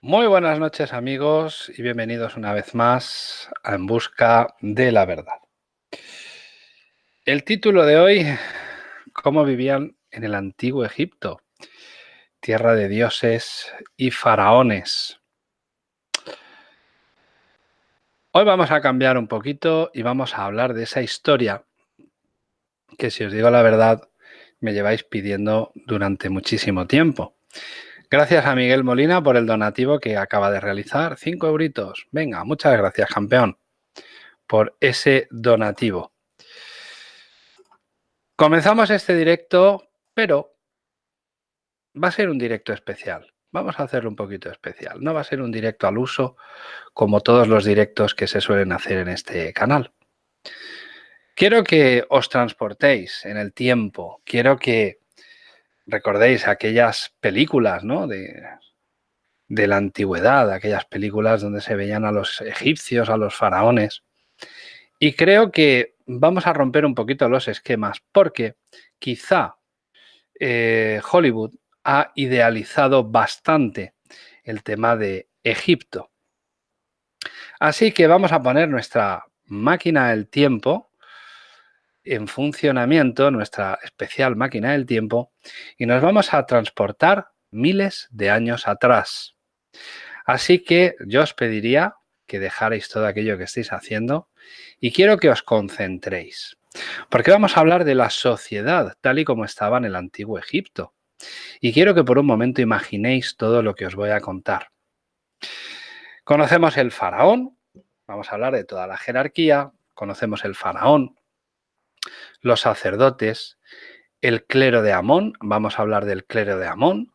Muy buenas noches amigos y bienvenidos una vez más a En Busca de la Verdad. El título de hoy, ¿Cómo vivían en el antiguo Egipto? Tierra de dioses y faraones. Hoy vamos a cambiar un poquito y vamos a hablar de esa historia que si os digo la verdad me lleváis pidiendo durante muchísimo tiempo. Gracias a Miguel Molina por el donativo que acaba de realizar. Cinco euritos. Venga, muchas gracias, campeón, por ese donativo. Comenzamos este directo, pero va a ser un directo especial. Vamos a hacerlo un poquito especial. No va a ser un directo al uso como todos los directos que se suelen hacer en este canal. Quiero que os transportéis en el tiempo. Quiero que recordéis aquellas películas ¿no? de, la antigüedad, aquellas películas donde se veían a los egipcios, a los faraones. Y creo que vamos a romper un poquito los esquemas porque quizá eh, Hollywood ha idealizado bastante el tema de Egipto. Así que vamos a poner nuestra máquina del tiempo en funcionamiento nuestra especial máquina del tiempo y nos vamos a transportar miles de años atrás. Así que yo os pediría que dejarais todo aquello que estéis haciendo y quiero que os concentréis. Porque vamos a hablar de la sociedad tal y como estaba en el antiguo Egipto. Y quiero que por un momento imaginéis todo lo que os voy a contar. Conocemos el faraón, vamos a hablar de toda la jerarquía, conocemos el faraón, los sacerdotes, el clero de Amón, vamos a hablar del clero de Amón,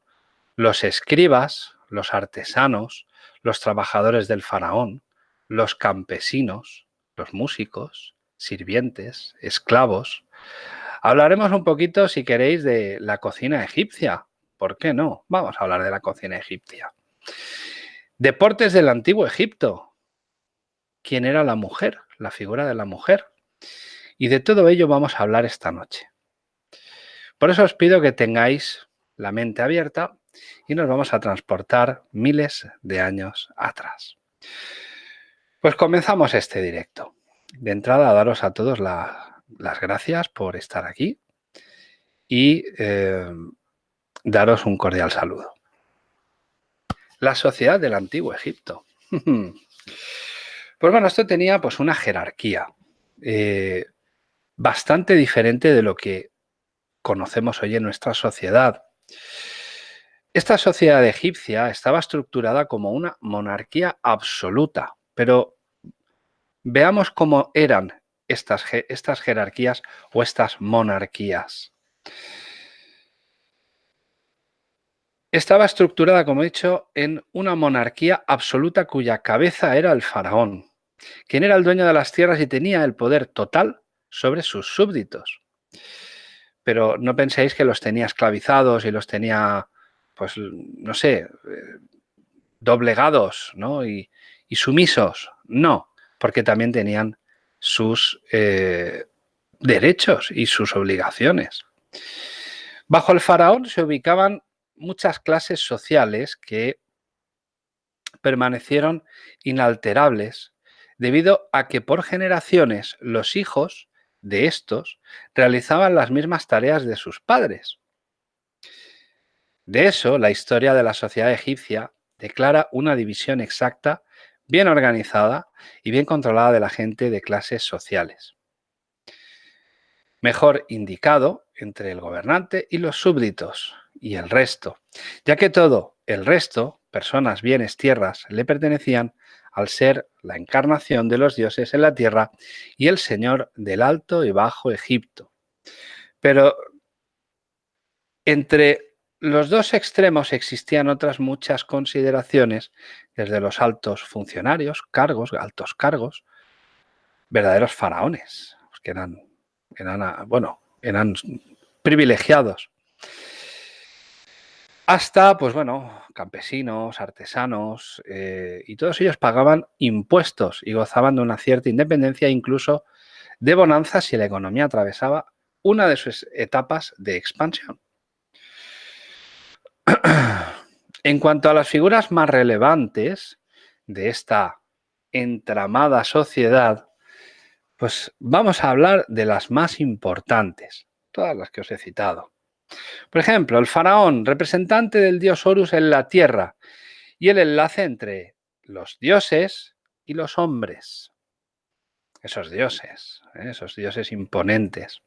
los escribas, los artesanos, los trabajadores del faraón, los campesinos, los músicos, sirvientes, esclavos. Hablaremos un poquito, si queréis, de la cocina egipcia. ¿Por qué no? Vamos a hablar de la cocina egipcia. Deportes del antiguo Egipto. ¿Quién era la mujer? La figura de la mujer. Y de todo ello vamos a hablar esta noche. Por eso os pido que tengáis la mente abierta y nos vamos a transportar miles de años atrás. Pues comenzamos este directo. De entrada, daros a todos las gracias por estar aquí y eh, daros un cordial saludo. La sociedad del antiguo Egipto. Pues bueno, esto tenía pues una jerarquía. Eh, bastante diferente de lo que conocemos hoy en nuestra sociedad. Esta sociedad egipcia estaba estructurada como una monarquía absoluta, pero veamos cómo eran estas, estas jerarquías o estas monarquías. Estaba estructurada, como he dicho, en una monarquía absoluta cuya cabeza era el faraón, quien era el dueño de las tierras y tenía el poder total sobre sus súbditos. Pero no penséis que los tenía esclavizados y los tenía, pues, no sé, eh, doblegados ¿no? y, sumisos. No, porque también tenían sus eh, derechos y sus obligaciones. Bajo el faraón se ubicaban muchas clases sociales que permanecieron inalterables debido a que por generaciones los hijos de estos realizaban las mismas tareas de sus padres. De eso, la historia de la sociedad egipcia declara una división exacta, bien organizada y bien controlada de la gente de clases sociales. Mejor indicado entre el gobernante y los súbditos y el resto, ya que todo el resto, personas, bienes, tierras, le pertenecían al ser la encarnación de los dioses en la tierra y el Señor del Alto y Bajo Egipto. Pero entre los dos extremos existían otras muchas consideraciones, desde los altos funcionarios, cargos, altos cargos, verdaderos faraones, que eran, eran bueno, eran privilegiados hasta, pues bueno, campesinos, artesanos, eh, y todos ellos pagaban impuestos y gozaban de una cierta independencia, incluso de bonanza si la economía atravesaba una de sus etapas de expansión. En cuanto a las figuras más relevantes de esta entramada sociedad, pues vamos a hablar de las más importantes, todas las que os he citado. Por ejemplo, el faraón, representante del dios Horus en la tierra, y el enlace entre los dioses y los hombres. Esos dioses, ¿eh? esos dioses imponentes.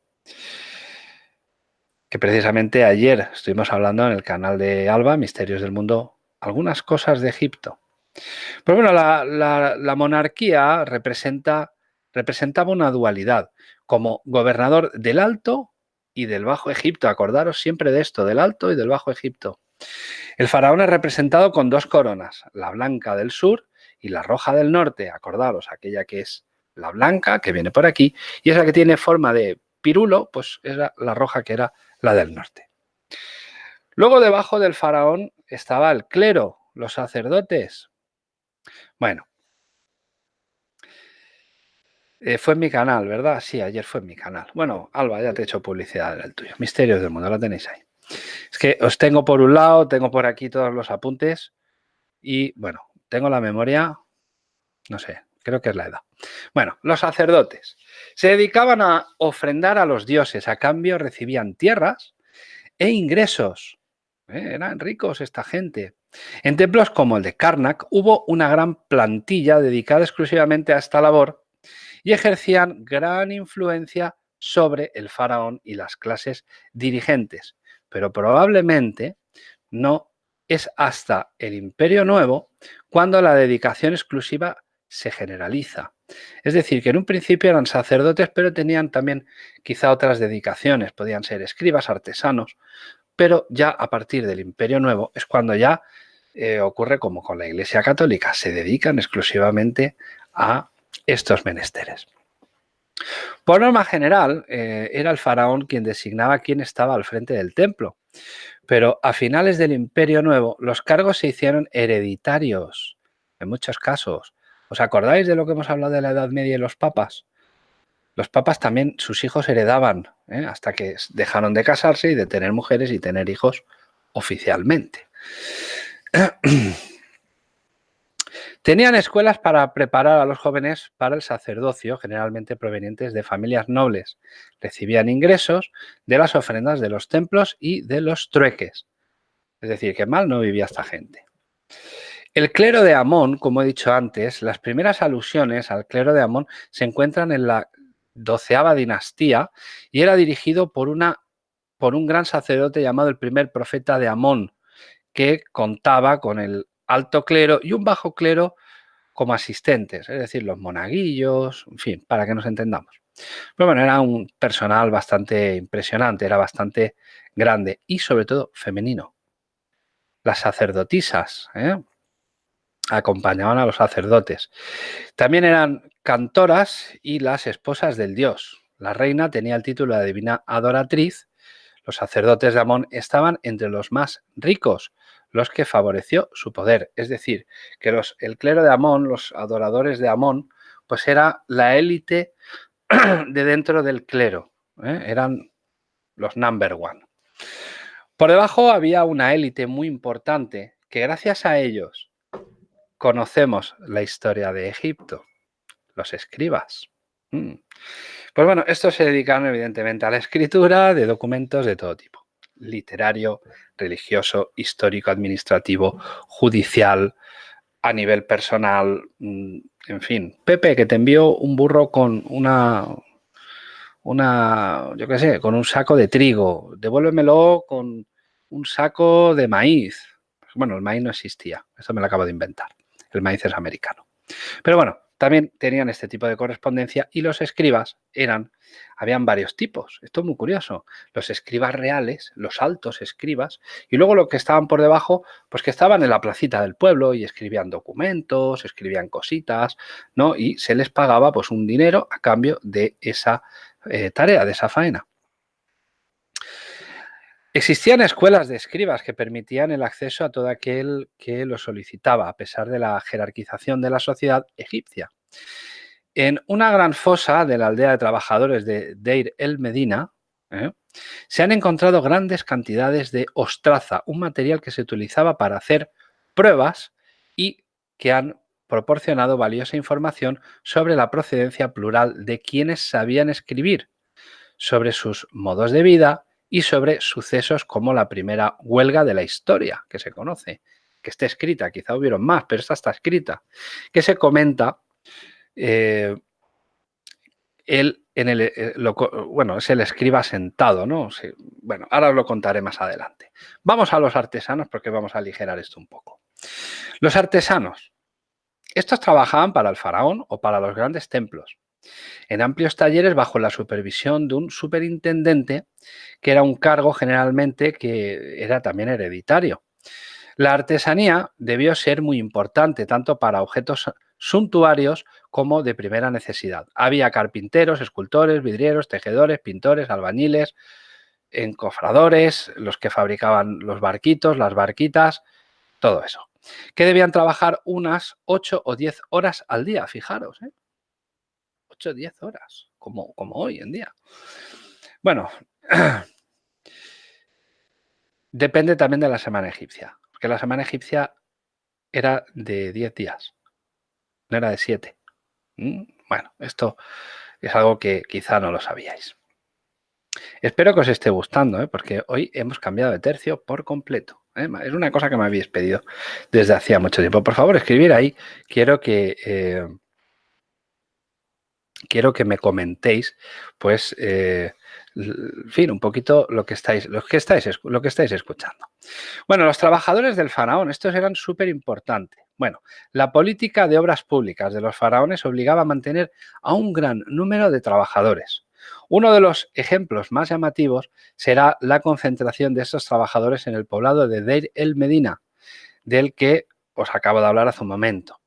Que precisamente ayer estuvimos hablando en el canal de Alba, Misterios del Mundo, algunas cosas de Egipto. Pero bueno, la, monarquía representa, representaba una dualidad, como gobernador del Alto y del Bajo Egipto. Acordaros siempre de esto, del Alto y del Bajo Egipto. El faraón es representado con dos coronas, la blanca del sur y la roja del norte. Acordaros, aquella que es la blanca, que viene por aquí, y esa que tiene forma de pirulo, pues era la roja que era la del norte. Luego debajo del faraón estaba el clero, los sacerdotes. Bueno, eh, fue en mi canal, ¿verdad? Sí, ayer fue en mi canal. Bueno, Alba, ya te he hecho publicidad del tuyo. Misterios del mundo, lo tenéis ahí. Es que os tengo por un lado, tengo por aquí todos los apuntes y, bueno, tengo la memoria, no sé, creo que es la edad. Bueno, los sacerdotes se dedicaban a ofrendar a los dioses, a cambio recibían tierras e ingresos. ¿eh? Eran ricos esta gente. En templos como el de Karnak hubo una gran plantilla dedicada exclusivamente a esta labor y ejercían gran influencia sobre el faraón y las clases dirigentes. Pero probablemente no es hasta el Imperio Nuevo cuando la dedicación exclusiva se generaliza. Es decir, que en un principio eran sacerdotes, pero tenían también quizá otras dedicaciones, podían ser escribas, artesanos, pero ya a partir del Imperio Nuevo es cuando ya eh, ocurre como con la Iglesia Católica, se dedican exclusivamente a estos menesteres. Por norma general, eh, era el faraón quien designaba quién estaba al frente del templo, pero a finales del Imperio Nuevo los cargos se hicieron hereditarios, en muchos casos. ¿Os acordáis de lo que hemos hablado de la Edad Media y los papas? Los papas también, sus hijos heredaban, ¿eh? hasta que dejaron de casarse y de tener mujeres y tener hijos oficialmente. Tenían escuelas para preparar a los jóvenes para el sacerdocio, generalmente provenientes de familias nobles. Recibían ingresos de las ofrendas de los templos y de los trueques. Es decir, que mal no vivía esta gente. El clero de Amón, como he dicho antes, las primeras alusiones al clero de Amón se encuentran en la doceava dinastía y era dirigido por, una, por un gran sacerdote llamado el primer profeta de Amón, que contaba con el alto clero y un bajo clero como asistentes, es decir, los monaguillos, en fin, para que nos entendamos. Pero bueno, era un personal bastante impresionante, era bastante grande y sobre todo femenino. Las sacerdotisas ¿eh? acompañaban a los sacerdotes. También eran cantoras y las esposas del dios. La reina tenía el título de divina adoratriz. Los sacerdotes de Amón estaban entre los más ricos, los que favoreció su poder. Es decir, que los, el clero de Amón, los adoradores de Amón, pues era la élite de dentro del clero. ¿eh? Eran los number one. Por debajo había una élite muy importante que gracias a ellos conocemos la historia de Egipto, los escribas. Mm. Pues bueno, estos se dedicaron evidentemente a la escritura de documentos de todo tipo literario, religioso, histórico, administrativo, judicial, a nivel personal, mm, en fin. Pepe, que te envió un burro con una, una, yo qué sé, con un saco de trigo, devuélvemelo con un saco de maíz. Bueno, el maíz no existía, esto me lo acabo de inventar. El maíz es americano. Pero bueno, también tenían este tipo de correspondencia y los escribas eran, habían varios tipos. Esto es muy curioso. Los escribas reales, los altos escribas, y luego lo que estaban por debajo, pues que estaban en la placita del pueblo y escribían documentos, escribían cositas, ¿no? Y se les pagaba pues un dinero a cambio de esa eh, tarea, de esa faena. Existían escuelas de escribas que permitían el acceso a todo aquel que lo solicitaba, a pesar de la jerarquización de la sociedad egipcia. En una gran fosa de la aldea de trabajadores de Deir el Medina, ¿eh? Se han encontrado grandes cantidades de ostraza, un material que se utilizaba para hacer pruebas y que han proporcionado valiosa información sobre la procedencia plural de quienes sabían escribir, sobre sus modos de vida y sobre sucesos como la primera huelga de la historia que se conoce, que está escrita, quizá hubieron más, pero esta está escrita, que se comenta eh, él en el, eh, bueno, es el escriba sentado, ¿no? bueno, ahora os lo contaré más adelante. Vamos a los artesanos porque vamos a aligerar esto un poco. Los artesanos. Estos trabajaban para el faraón o para los grandes templos, en amplios talleres bajo la supervisión de un superintendente, que era un cargo generalmente que era también hereditario. La artesanía debió ser muy importante tanto para objetos suntuarios como de primera necesidad. Había carpinteros, escultores, vidrieros, tejedores, pintores, albañiles, encofradores, los que fabricaban los barquitos, las barquitas, todo eso. Que debían trabajar unas 8 o 10 horas al día, fijaros. ¿eh? 8 o 10 horas, como, como hoy en día. Bueno, depende también de la semana egipcia, porque la semana egipcia era de 10 días, no era de 7. ¿Mm? Bueno, esto es algo que quizá no lo sabíais. Espero que os esté gustando, ¿eh? porque hoy hemos cambiado de tercio por completo. ¿eh? Es una cosa que me habéis pedido desde hacía mucho tiempo. Por favor, escribir ahí. Quiero que, eh, quiero que me comentéis, pues, en fin, un poquito lo que estáis, lo que estáis, lo que estáis escuchando. Bueno, los trabajadores del faraón, estos eran súper importantes. Bueno, la política de obras públicas de los faraones obligaba a mantener a un gran número de trabajadores. Uno de los ejemplos más llamativos será la concentración de estos trabajadores en el poblado de Deir el Medina, del que os acabo de hablar hace un momento.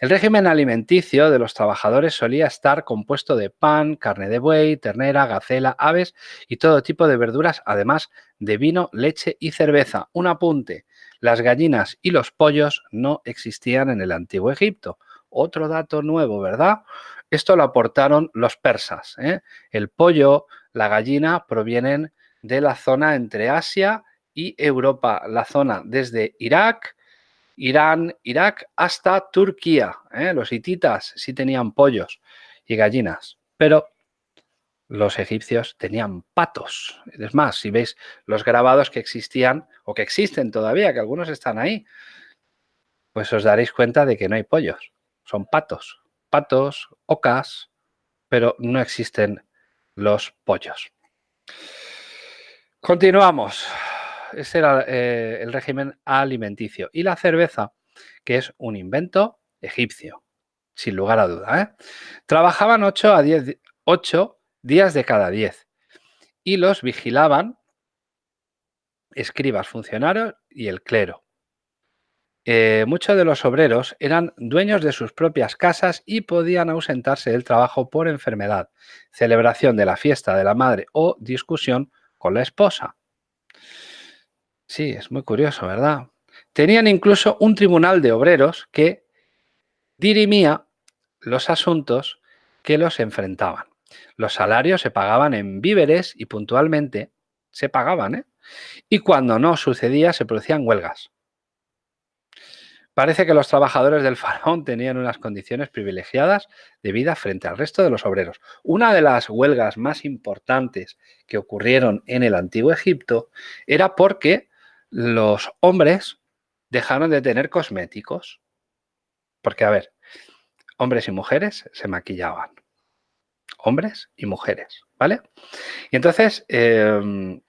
El régimen alimenticio de los trabajadores solía estar compuesto de pan, carne de buey, ternera, gacela, aves y todo tipo de verduras, además de vino, leche y cerveza. Un apunte, las gallinas y los pollos no existían en el antiguo Egipto. Otro dato nuevo, ¿verdad? Esto lo aportaron los persas. ¿eh? El pollo, la gallina provienen de la zona entre Asia y Europa, la zona desde Irak, Irán, Irak hasta Turquía. ¿eh? Los hititas sí tenían pollos y gallinas, pero los egipcios tenían patos. Es más, si veis los grabados que existían o que existen todavía, que algunos están ahí, pues os daréis cuenta de que no hay pollos, son patos. Patos, ocas, pero no existen los pollos. Continuamos ese era eh, el régimen alimenticio. Y la cerveza, que es un invento egipcio, sin lugar a duda. ¿eh? Trabajaban 8 a 10, 8 días de cada 10 y los vigilaban escribas, funcionarios y el clero. Eh, muchos de los obreros eran dueños de sus propias casas y podían ausentarse del trabajo por enfermedad, celebración de la fiesta de la madre o discusión con la esposa. Sí, es muy curioso, ¿verdad? Tenían incluso un tribunal de obreros que dirimía los asuntos que los enfrentaban. Los salarios se pagaban en víveres y puntualmente se pagaban, ¿eh? Y cuando no sucedía se producían huelgas. Parece que los trabajadores del faraón tenían unas condiciones privilegiadas de vida frente al resto de los obreros. Una de las huelgas más importantes que ocurrieron en el antiguo Egipto era porque los hombres dejaron de tener cosméticos. Porque, a ver, hombres y mujeres se maquillaban. Hombres y mujeres, ¿vale? Y entonces, em,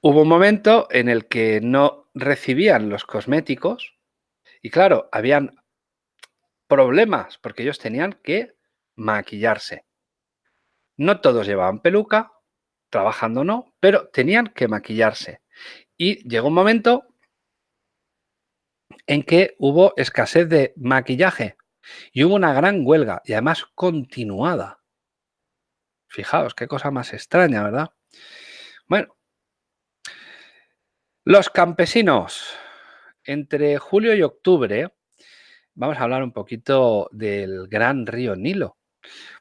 hubo un momento en el que no recibían los cosméticos y, claro, habían problemas porque ellos tenían que maquillarse. No todos llevaban peluca, trabajando no, pero tenían que maquillarse. Y llegó un momento en que hubo escasez de maquillaje y hubo una gran huelga y además continuada. Fijaos, qué cosa más extraña, ¿verdad? Bueno, los campesinos, entre julio y octubre, vamos a hablar un poquito del gran río Nilo.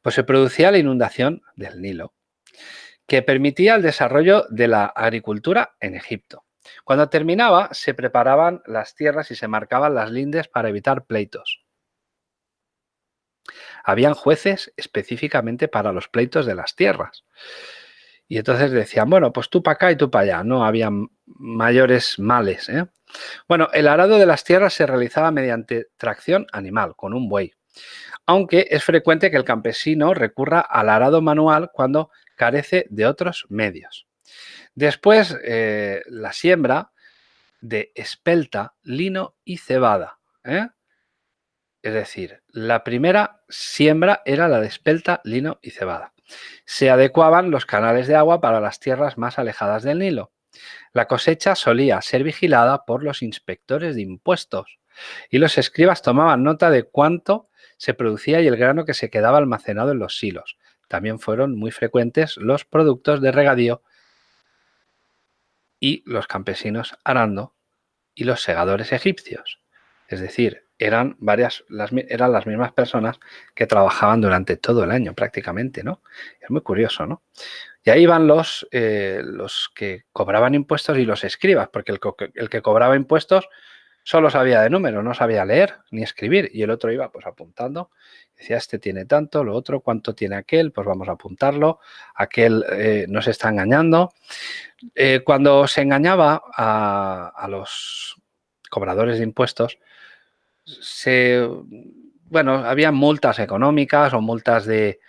Pues se producía la inundación del Nilo que permitía el desarrollo de la agricultura en Egipto. Cuando terminaba, se preparaban las tierras y se marcaban las lindes para evitar pleitos. Habían jueces específicamente para los pleitos de las tierras. Y entonces decían, bueno, pues tú para acá y tú para allá. No había mayores males. ¿eh? Bueno, el arado de las tierras se realizaba mediante tracción animal, con un buey. Aunque es frecuente que el campesino recurra al arado manual cuando carece de otros medios. Después, eh, la siembra de espelta, lino y cebada. ¿eh? Es decir, la primera siembra era la de espelta, lino y cebada. Se adecuaban los canales de agua para las tierras más alejadas del Nilo. La cosecha solía ser vigilada por los inspectores de impuestos y los escribas tomaban nota de cuánto se producía y el grano que se quedaba almacenado en los silos. También fueron muy frecuentes los productos de regadío y los campesinos arando y los segadores egipcios. Es decir, eran varias, las, eran las mismas personas que trabajaban durante todo el año prácticamente, ¿no? Es muy curioso, ¿no? Y ahí van los, eh, los que cobraban impuestos y los escribas, porque el, el, que cobraba impuestos solo sabía de números, no sabía leer ni escribir, y el otro iba pues apuntando, decía, este tiene tanto, lo otro, cuánto tiene aquel, pues vamos a apuntarlo, aquel eh, nos está engañando. Eh, cuando se engañaba a, los cobradores de impuestos, se, bueno, había multas económicas o multas de,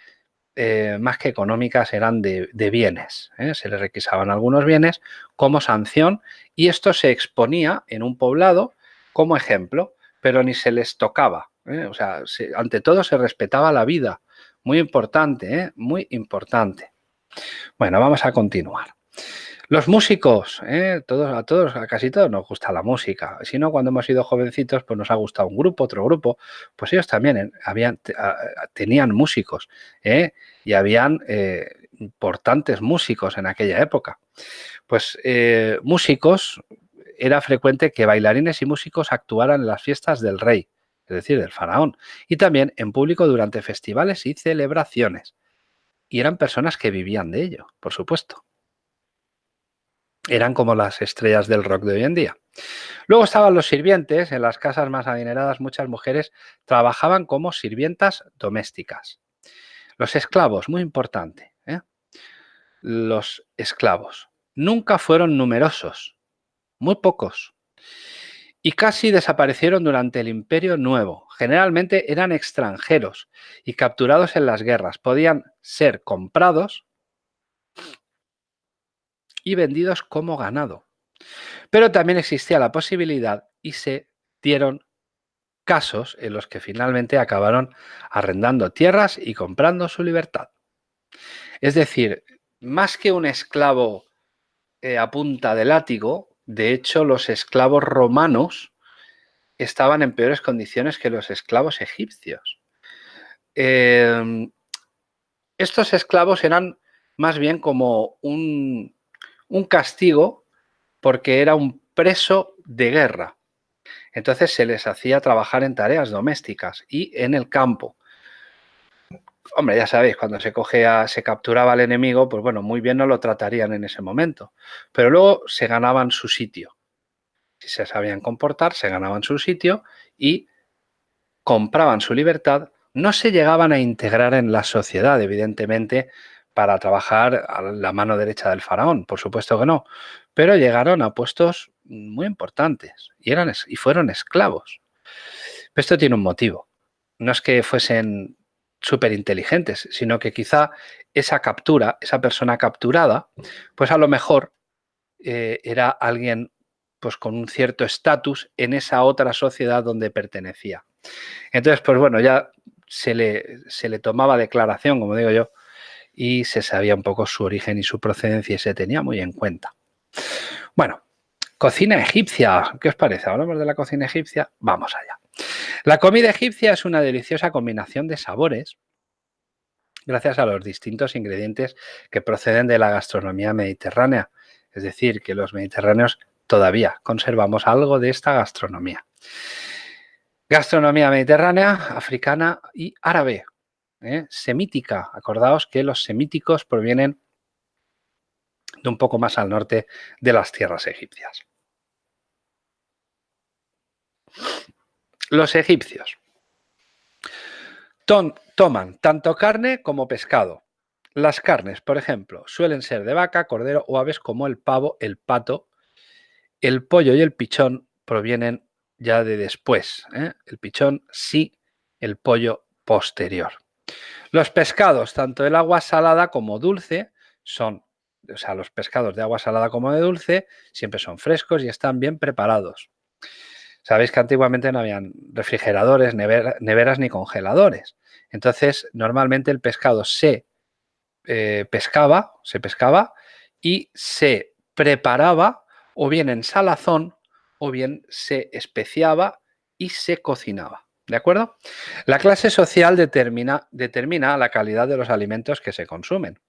eh, más que económicas, eran de, bienes. ¿eh? Se les requisaban algunos bienes como sanción y esto se exponía en un poblado como ejemplo, pero ni se les tocaba. ¿eh? O sea, ante todo se respetaba la vida. Muy importante, muy importante. Bueno, vamos a continuar. Los músicos, ¿eh? todos, a todos, a casi todos nos gusta la música. Si no, cuando hemos sido jovencitos, pues nos ha gustado un grupo, otro grupo. Pues ellos también ¿eh? tenían músicos ¿eh? y habían importantes músicos en aquella época. Pues músicos, era frecuente que bailarines y músicos actuaran en las fiestas del rey, es decir, del faraón, y también en público durante festivales y celebraciones. Y eran personas que vivían de ello, por supuesto eran como las estrellas del rock de hoy en día. Luego estaban los sirvientes. En las casas más adineradas muchas mujeres trabajaban como sirvientas domésticas. Los esclavos, muy importante. ¿eh? Los esclavos. Nunca fueron numerosos, muy pocos. Y casi desaparecieron durante el Imperio Nuevo. Generalmente eran extranjeros y capturados en las guerras. Podían ser comprados y vendidos como ganado. Pero también existía la posibilidad y se dieron casos en los que finalmente acabaron arrendando tierras y comprando su libertad. Es decir, más que un esclavo eh, a punta de látigo, de hecho los esclavos romanos estaban en peores condiciones que los esclavos egipcios. Em, estos esclavos eran más bien como un, un castigo porque era un preso de guerra. Entonces se les hacía trabajar en tareas domésticas y en el campo. Hombre, ya sabéis, cuando se cogea, se capturaba al enemigo, pues bueno, muy bien no lo tratarían en ese momento. Pero luego se ganaban su sitio. Si se sabían comportar, se ganaban su sitio y compraban su libertad. No se llegaban a integrar en la sociedad, evidentemente, para trabajar a la mano derecha del faraón, por supuesto que no, pero llegaron a puestos muy importantes y, eran, y fueron esclavos. esto tiene un motivo. No es que fuesen súper inteligentes, sino que quizá esa captura, esa persona capturada, pues a lo mejor eh, era alguien pues con un cierto estatus en esa otra sociedad donde pertenecía. Entonces, pues bueno, ya se le, se le tomaba declaración, como digo yo, y se sabía un poco su origen y su procedencia y se tenía muy en cuenta. Bueno, cocina egipcia. ¿Qué os parece? ¿Hablamos de la cocina egipcia? Vamos allá. La comida egipcia es una deliciosa combinación de sabores gracias a los distintos ingredientes que proceden de la gastronomía mediterránea. Es decir, que los mediterráneos todavía conservamos algo de esta gastronomía. Gastronomía mediterránea, africana y árabe, ¿eh? semítica. Acordaos que los semíticos provienen de un poco más al norte de las tierras egipcias. Los egipcios toman tanto carne como pescado. Las carnes, por ejemplo, suelen ser de vaca, cordero o aves como el pavo, el pato. El pollo y el pichón provienen ya de después. ¿eh? El pichón sí, el pollo posterior. Los pescados, tanto del agua salada como dulce, son, o sea, los pescados de agua salada como de dulce, siempre son frescos y están bien preparados. Sabéis que antiguamente no habían refrigeradores, neveras ni congeladores. Entonces, normalmente el pescado se eh, pescaba, se pescaba y se preparaba o bien en salazón o bien se especiaba y se cocinaba. ¿De acuerdo? La clase social determina, determina la calidad de los alimentos que se consumen.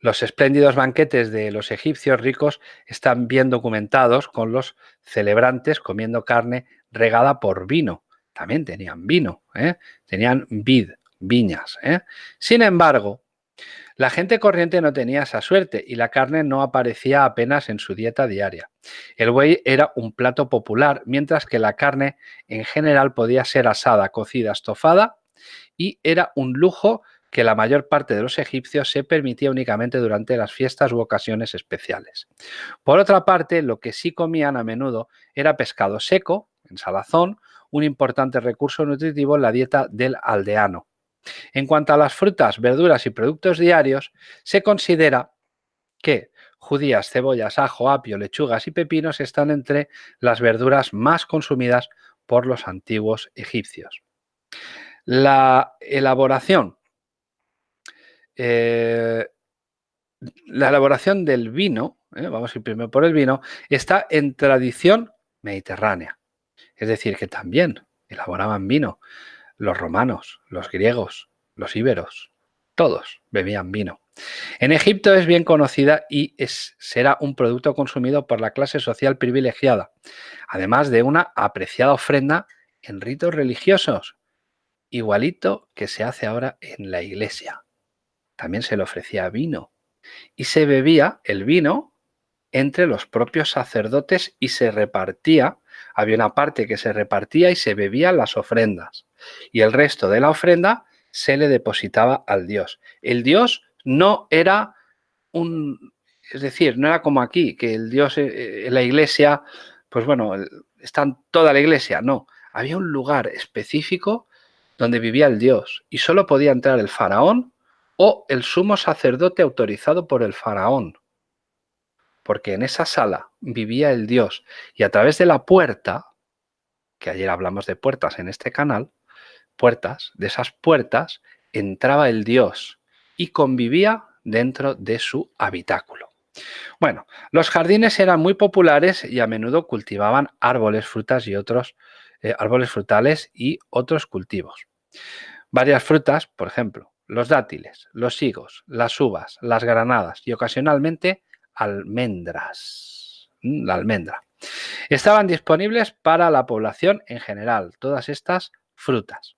Los espléndidos banquetes de los egipcios ricos están bien documentados con los celebrantes comiendo carne regada por vino. También tenían vino, ¿eh? tenían vid, viñas. ¿eh? Sin embargo, la gente corriente no tenía esa suerte y la carne no aparecía apenas en su dieta diaria. El buey era un plato popular, mientras que la carne en general podía ser asada, cocida, estofada y era un lujo que la mayor parte de los egipcios se permitía únicamente durante las fiestas u ocasiones especiales. Por otra parte, lo que sí comían a menudo era pescado seco, en salazón, un importante recurso nutritivo en la dieta del aldeano. En cuanto a las frutas, verduras y productos diarios, se considera que judías, cebollas, ajo, apio, lechugas y pepinos están entre las verduras más consumidas por los antiguos egipcios. La elaboración eh, la elaboración del vino, eh, vamos a ir primero por el vino, está en tradición mediterránea. Es decir, que también elaboraban vino los romanos, los griegos, los íberos, todos bebían vino. En Egipto es bien conocida y es, será un producto consumido por la clase social privilegiada, además de una apreciada ofrenda en ritos religiosos, igualito que se hace ahora en la iglesia también se le ofrecía vino. Y se bebía el vino entre los propios sacerdotes y se repartía, había una parte que se repartía y se bebían las ofrendas. Y el resto de la ofrenda se le depositaba al Dios. El Dios no era un, es decir, no era como aquí, que el Dios eh, eh, la iglesia, pues bueno, está toda la iglesia, no, había un lugar específico donde vivía el Dios y solo podía entrar el faraón o el sumo sacerdote autorizado por el faraón, porque en esa sala vivía el Dios y a través de la puerta, que ayer hablamos de puertas en este canal, puertas, de esas puertas entraba el Dios y convivía dentro de su habitáculo. Bueno, los jardines eran muy populares y a menudo cultivaban árboles, frutas y otros eh, árboles frutales y otros cultivos. Varias frutas, por ejemplo, los dátiles, los higos, las uvas, las granadas y ocasionalmente almendras. La almendra. Estaban disponibles para la población en general, todas estas frutas.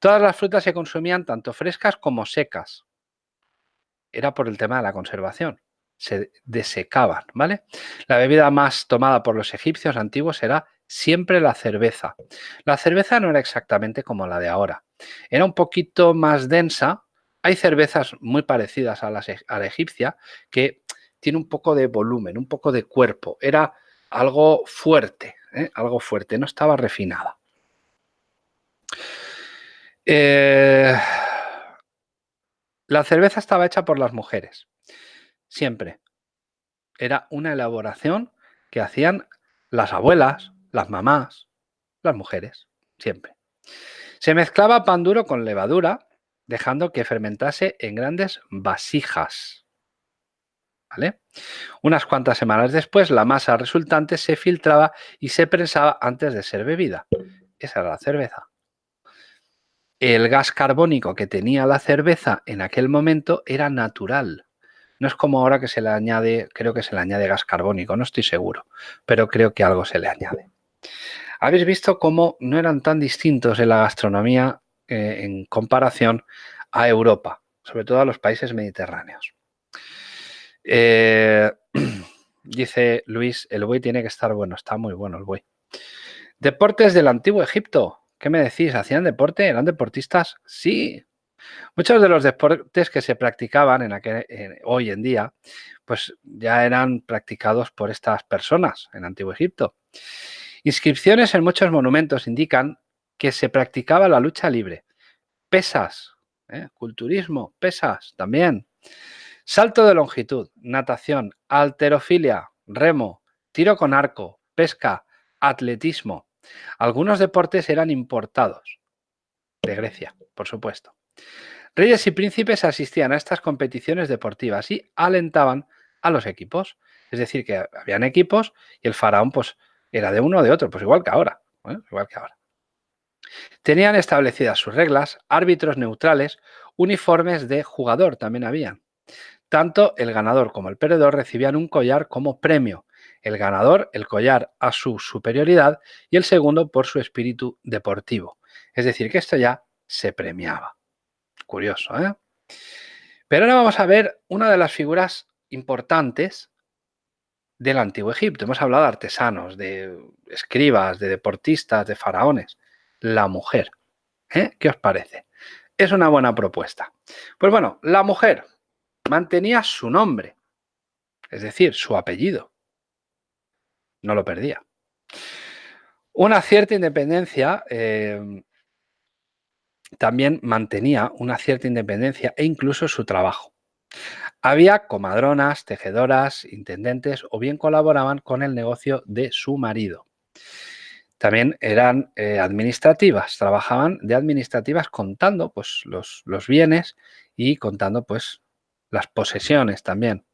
Todas las frutas se consumían tanto frescas como secas. Era por el tema de la conservación. Se desecaban, ¿vale? La bebida más tomada por los egipcios antiguos era siempre la cerveza. La cerveza no era exactamente como la de ahora. Era un poquito más densa, hay cervezas muy parecidas a, la egipcia que tiene un poco de volumen, un poco de cuerpo. Era algo fuerte, ¿eh? algo fuerte, no estaba refinada. Eh, la cerveza estaba hecha por las mujeres, siempre. Era una elaboración que hacían las abuelas, las mamás, las mujeres, siempre. Se mezclaba pan duro con levadura dejando que fermentase en grandes vasijas. ¿Vale? Unas cuantas semanas después, la masa resultante se filtraba y se prensaba antes de ser bebida. Esa era la cerveza. El gas carbónico que tenía la cerveza en aquel momento era natural. No es como ahora que se le añade, creo que se le añade gas carbónico, no estoy seguro, pero creo que algo se le añade. Habéis visto cómo no eran tan distintos en la gastronomía eh, en comparación a Europa, sobre todo a los países mediterráneos. Eh, dice Luis, el buey tiene que estar bueno. Está muy bueno el buey. Deportes del antiguo Egipto. ¿Qué me decís? ¿Hacían deporte? ¿Eran deportistas? Sí. Muchos de los deportes que se practicaban en aquel, hoy en día, pues ya eran practicados por estas personas en Antiguo Egipto. Inscripciones en muchos monumentos indican que se practicaba la lucha libre. Pesas, ¿eh? culturismo, pesas también. Salto de longitud, natación, alterofilia, remo, tiro con arco, pesca, atletismo. Algunos deportes eran importados de Grecia, por supuesto. Reyes y príncipes asistían a estas competiciones deportivas y alentaban a los equipos. Es decir, que habían equipos y el faraón pues era de uno o de otro, pues igual que ahora. ¿eh? Igual que ahora. Tenían establecidas sus reglas, árbitros neutrales, uniformes de jugador también habían. Tanto el ganador como el perdedor recibían un collar como premio. El ganador, el collar a su superioridad y el segundo por su espíritu deportivo. Es decir, que esto ya se premiaba. Curioso, ¿eh? Pero ahora vamos a ver una de las figuras importantes del antiguo Egipto. Hemos hablado de artesanos, de escribas, de deportistas, de faraones. La mujer. ¿eh? ¿Qué os parece? Es una buena propuesta. Pues bueno, la mujer mantenía su nombre, es decir, su apellido. No lo perdía. Una cierta independencia eh, también mantenía una cierta independencia e incluso su trabajo. Había comadronas, tejedoras, intendentes o bien colaboraban con el negocio de su marido. También eran eh, administrativas, trabajaban de administrativas contando pues, los, bienes y contando pues, las posesiones también.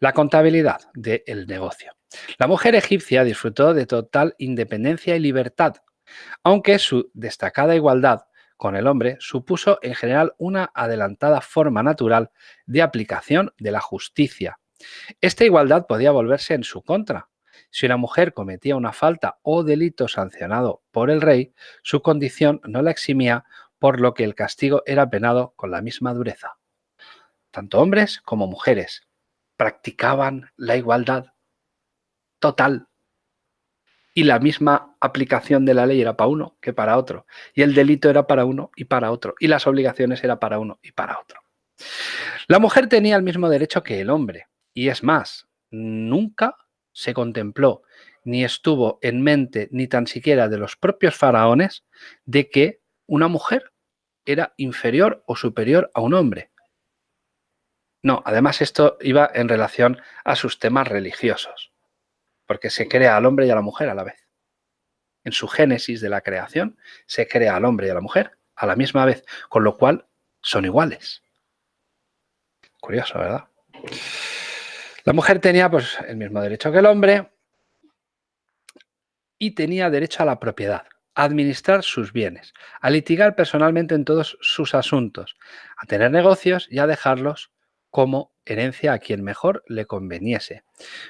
La contabilidad del negocio. La mujer egipcia disfrutó de total independencia y libertad, aunque su destacada igualdad con el hombre supuso en general una adelantada forma natural de aplicación de la justicia. Esta igualdad podía volverse en su contra. Si una mujer cometía una falta o delito sancionado por el rey, su condición no la eximía, por lo que el castigo era penado con la misma dureza. Tanto hombres como mujeres practicaban la igualdad total y la misma aplicación de la ley era para uno que para otro. Y el delito era para uno y para otro. Y las obligaciones era para uno y para otro. La mujer tenía el mismo derecho que el hombre. Y es más, nunca se contempló ni estuvo en mente ni tan siquiera de los propios faraones de que una mujer era inferior o superior a un hombre. No, además esto iba en relación a sus temas religiosos porque se crea al hombre y a la mujer a la vez. En su génesis de la creación se crea al hombre y a la mujer a la misma vez, con lo cual son iguales. Curioso, ¿verdad? La mujer tenía pues, el mismo derecho que el hombre y tenía derecho a la propiedad, a administrar sus bienes, a litigar personalmente en todos sus asuntos, a tener negocios y a dejarlos como herencia a quien mejor le conveniese.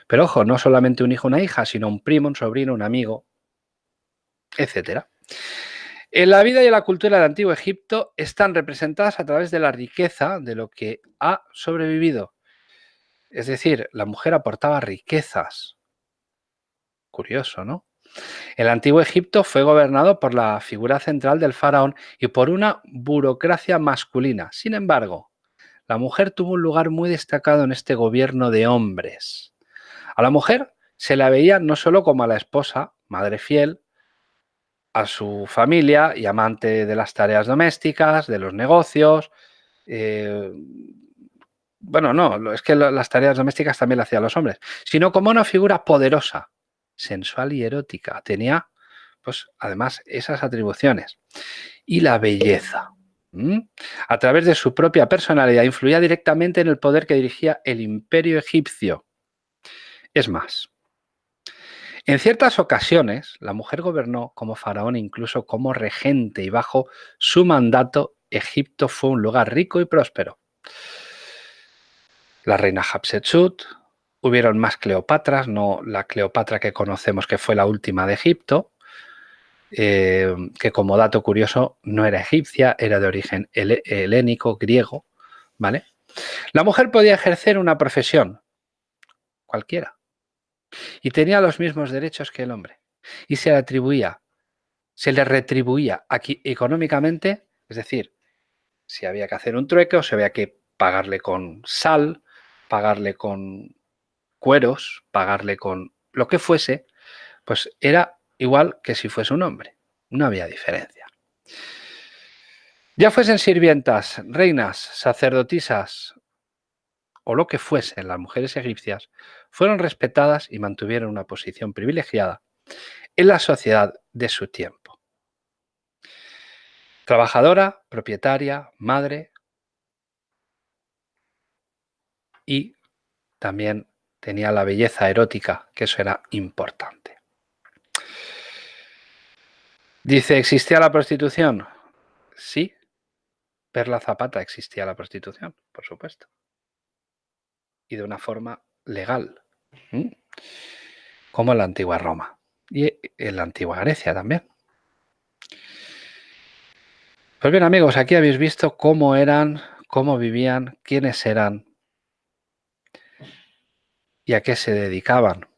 Pero ojo, no solamente un hijo una hija, sino un primo, un sobrino, un amigo, etc. En la vida y la cultura del antiguo Egipto están representadas a través de la riqueza de lo que ha sobrevivido. Es decir, la mujer aportaba riquezas. Curioso, ¿no? El antiguo Egipto fue gobernado por la figura central del faraón y por una burocracia masculina. Sin embargo, la mujer tuvo un lugar muy destacado en este gobierno de hombres. A la mujer se la veía no solo como a la esposa, madre fiel, a su familia y amante de las tareas domésticas, de los negocios. Eh, bueno, no, es que las tareas domésticas también las hacían los hombres, sino como una figura poderosa, sensual y erótica. Tenía, pues, además, esas atribuciones. Y la belleza. A través de su propia personalidad influía directamente en el poder que dirigía el imperio egipcio. Es más, en ciertas ocasiones la mujer gobernó como faraón incluso como regente y bajo su mandato Egipto fue un lugar rico y próspero. La reina Hatshepsut, hubieron más Cleopatras, no la Cleopatra que conocemos que fue la última de Egipto, eh, que como dato curioso no era egipcia, era de origen helénico, griego, ¿vale? La mujer podía ejercer una profesión, cualquiera. Y tenía los mismos derechos que el hombre. Y se le atribuía, se le retribuía aquí económicamente, es decir, si había que hacer un trueque o si había que pagarle con sal, pagarle con cueros, pagarle con lo que fuese, pues era igual que si fuese un hombre. No había diferencia. Ya fuesen sirvientas, reinas, sacerdotisas o lo que fuesen las mujeres egipcias, fueron respetadas y mantuvieron una posición privilegiada en la sociedad de su tiempo. Trabajadora, propietaria, madre y también tenía la belleza erótica, que eso era importante. Dice, ¿existía la prostitución? Sí, Perla Zapata existía la prostitución, por supuesto. Y de una forma legal, como en la antigua Roma y en la antigua Grecia también. Pues bien amigos, aquí habéis visto cómo eran, cómo vivían, quiénes eran y a qué se dedicaban.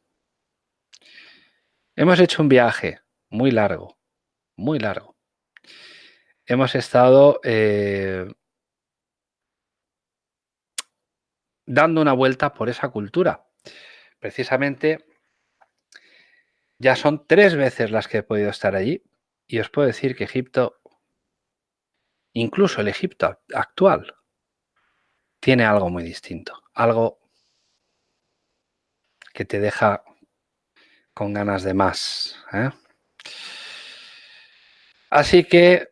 Hemos hecho un viaje muy largo, muy largo. Hemos estado eh, dando una vuelta por esa cultura. Precisamente ya son tres veces las que he podido estar allí y os puedo decir que Egipto incluso el Egipto actual, tiene algo muy distinto, algo que te deja con ganas de más. ¿eh? Así que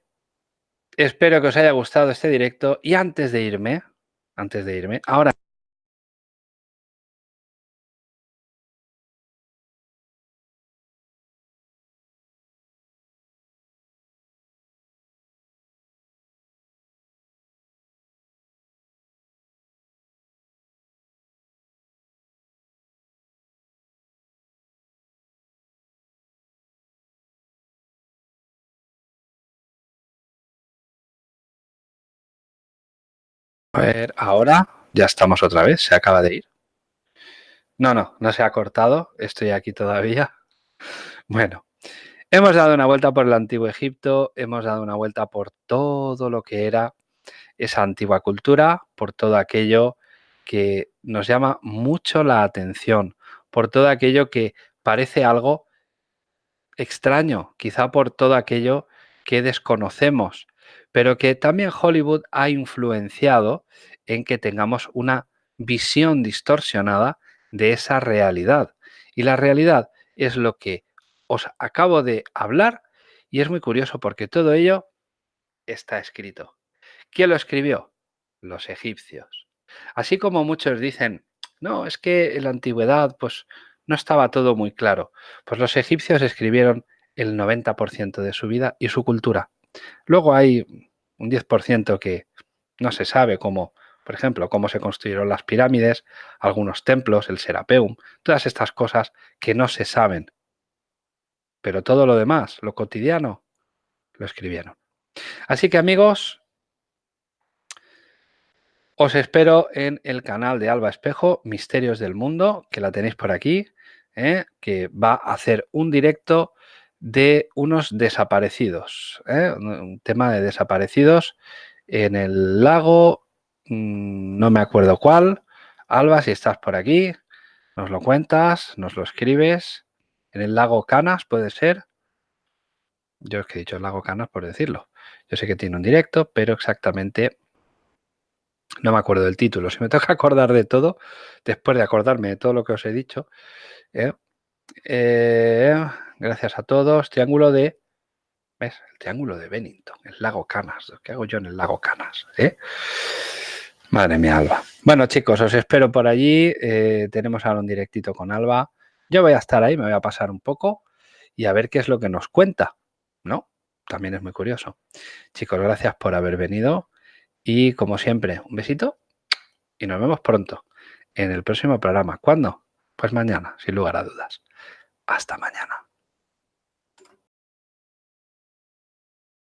espero que os haya gustado este directo y antes de irme, antes de irme, ahora A ver, ahora ya estamos otra vez, se acaba de ir. No, no, no se ha cortado, estoy aquí todavía. Bueno, hemos dado una vuelta por el antiguo Egipto, hemos dado una vuelta por todo lo que era esa antigua cultura, por todo aquello que nos llama mucho la atención, por todo aquello que parece algo extraño, quizá por todo aquello que desconocemos, pero que también Hollywood ha influenciado en que tengamos una visión distorsionada de esa realidad. Y la realidad es lo que os acabo de hablar y es muy curioso porque todo ello está escrito. ¿Quién lo escribió? Los egipcios. Así como muchos dicen, no, es que en la antigüedad pues no estaba todo muy claro. Pues los egipcios escribieron el 90% de su vida y su cultura. Luego hay un 10% que no se sabe cómo, por ejemplo, cómo se construyeron las pirámides, algunos templos, el Serapeum, todas estas cosas que no se saben. Pero todo lo demás, lo cotidiano, lo escribieron. Así que amigos, os espero en el canal de Alba Espejo, Misterios del Mundo, que la tenéis por aquí, ¿eh? que va a hacer un directo de unos desaparecidos, ¿eh? un tema de desaparecidos en el lago, mm, no me acuerdo cuál. Alba, si estás por aquí, nos lo cuentas, nos lo escribes. En el lago Canas, puede ser. Yo es que he dicho el lago Canas por decirlo. Yo sé que tiene un directo, pero exactamente no me acuerdo del título. Si me toca acordar de todo, después de acordarme de todo lo que os he dicho, ¿eh? eh Gracias a todos. Triángulo de... ¿Ves? El triángulo de Bennington, el lago Canas. ¿Qué hago yo en el lago Canas? Eh? Madre mía, Alba. Bueno, chicos, os espero por allí. Eh, tenemos ahora un directito con Alba. Yo voy a estar ahí, me voy a pasar un poco y a ver qué es lo que nos cuenta, ¿no? También es muy curioso. Chicos, gracias por haber venido y como siempre, un besito y nos vemos pronto en el próximo programa. ¿Cuándo? Pues mañana, sin lugar a dudas. Hasta mañana.